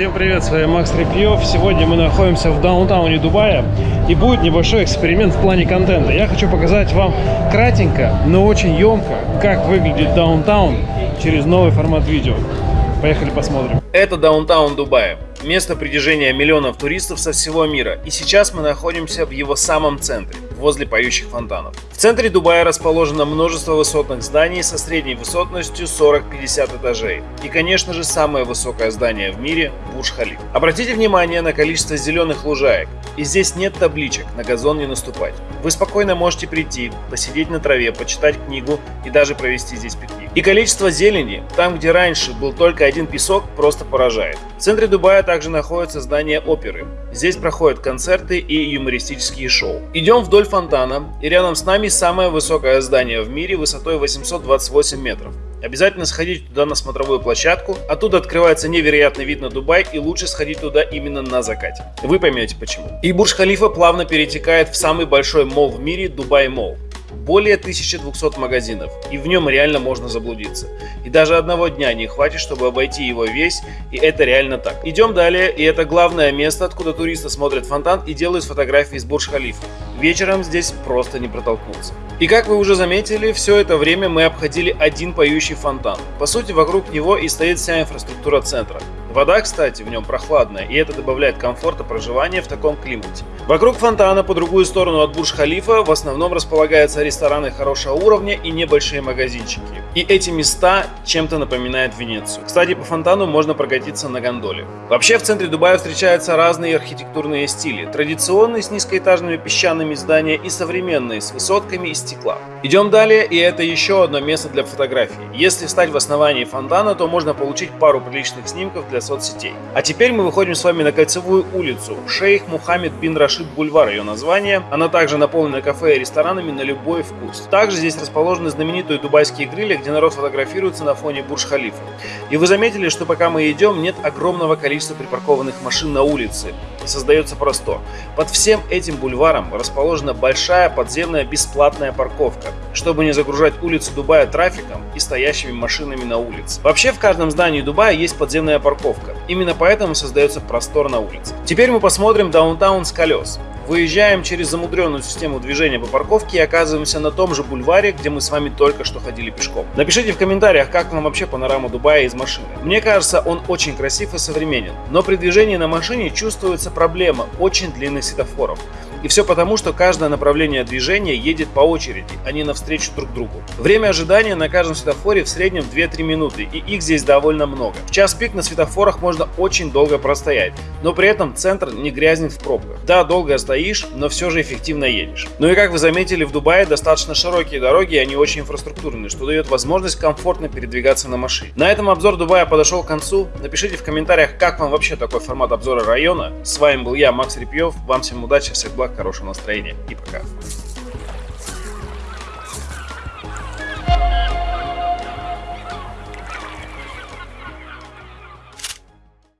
Всем привет, с вами Макс Репьев. Сегодня мы находимся в даунтауне Дубая и будет небольшой эксперимент в плане контента. Я хочу показать вам кратенько, но очень емко, как выглядит даунтаун через новый формат видео. Поехали посмотрим. Это даунтаун Дубая, место притяжения миллионов туристов со всего мира. И сейчас мы находимся в его самом центре, возле поющих фонтанов. В центре Дубая расположено множество высотных зданий со средней высотностью 40-50 этажей. И, конечно же, самое высокое здание в мире – Бурж-Халиф. Обратите внимание на количество зеленых лужаек. И здесь нет табличек «На газон не наступать». Вы спокойно можете прийти, посидеть на траве, почитать книгу и даже провести здесь пикник. И количество зелени, там где раньше был только один песок, просто поражает. В центре Дубая также находится здание оперы. Здесь проходят концерты и юмористические шоу. Идем вдоль фонтана, и рядом с нами самое высокое здание в мире высотой 828 метров. Обязательно сходите туда на смотровую площадку, оттуда открывается невероятный вид на Дубай и лучше сходить туда именно на закате. Вы поймете почему. И Бурж-Халифа плавно перетекает в самый большой мол в мире Дубай Мол более 1200 магазинов, и в нем реально можно заблудиться. И даже одного дня не хватит, чтобы обойти его весь, и это реально так. Идем далее, и это главное место, откуда туристы смотрят фонтан и делают фотографии с Бурж-Халифа. Вечером здесь просто не протолкнуться. И как вы уже заметили, все это время мы обходили один поющий фонтан. По сути, вокруг него и стоит вся инфраструктура центра. Вода, кстати, в нем прохладная, и это добавляет комфорта проживания в таком климате. Вокруг фонтана, по другую сторону от Бурж-Халифа, в основном располагаются рестораны хорошего уровня и небольшие магазинчики. И эти места чем-то напоминают Венецию. Кстати, по фонтану можно прокатиться на гондоле. Вообще, в центре Дубая встречаются разные архитектурные стили. Традиционные с низкоэтажными песчаными здания и современные с высотками из стекла. Идем далее, и это еще одно место для фотографий. Если встать в основании фонтана, то можно получить пару приличных снимков для соцсетей. А теперь мы выходим с вами на кольцевую улицу. Шейх Мухаммед бин Рашид Бульвар ее название. Она также наполнена кафе и ресторанами на любой вкус. Также здесь расположены знаменитые дубайские грили, где народ фотографируется на фоне Бурж-Халифа. И вы заметили, что пока мы идем, нет огромного количества припаркованных машин на улице. И создается просто. Под всем этим бульваром расположена большая подземная бесплатная парковка, чтобы не загружать улицу Дубая трафиком и стоящими машинами на улице. Вообще в каждом здании Дубая есть подземная парковка. Именно поэтому создается простор на улице. Теперь мы посмотрим даунтаун с колес. Выезжаем через замудренную систему движения по парковке и оказываемся на том же бульваре, где мы с вами только что ходили пешком. Напишите в комментариях, как вам вообще панорама Дубая из машины. Мне кажется, он очень красив и современен, но при движении на машине чувствуется проблема очень длинных светофоров. И все потому, что каждое направление движения едет по очереди, а не навстречу друг другу. Время ожидания на каждом светофоре в среднем 2-3 минуты, и их здесь довольно много. В час пик на светофорах можно очень долго простоять, но при этом центр не грязнет в пробках. Да, долго стоишь, но все же эффективно едешь. Ну и как вы заметили, в Дубае достаточно широкие дороги, и они очень инфраструктурные, что дает возможность комфортно передвигаться на машине. На этом обзор Дубая подошел к концу. Напишите в комментариях, как вам вообще такой формат обзора района. С вами был я, Макс Репьев. Вам всем удачи, всех благ, хорошего настроения и пока.